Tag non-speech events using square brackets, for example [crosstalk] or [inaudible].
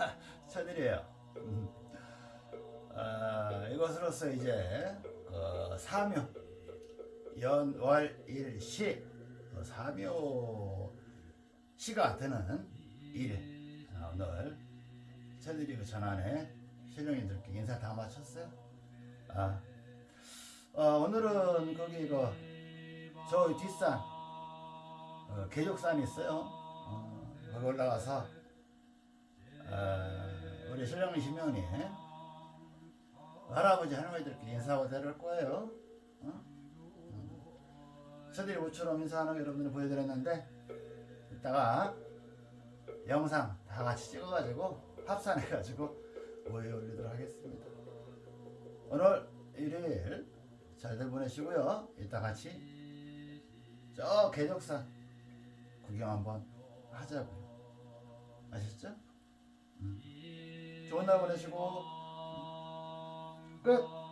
[laughs] 천일이에요. 음. 아, 이것으로서 이제 어, 사묘 연월일시 어, 사묘 시가 되는 일 아, 오늘 천일이 그 전안에 신령님들께 인사 다 마쳤어요. 아, 어, 오늘은 거기 그저 뒷산 어, 계족산이 있어요. 어, 거기 올라가서 어, 우리 신령이시면이 할아버지 할머니들께 인사하고 데려올 거예요. 어? 어. 저들이 모처럼 인사하는 거 여러분들 보여드렸는데 이따가 영상 다 같이 찍어가지고 합산해가지고 모여 올리도록 하겠습니다. 오늘 일요일 잘들 보내시고요. 이따 같이 저 계족산 구경 한번 하자고요. 아셨죠? 음. 좋은 날 보내시고 끝.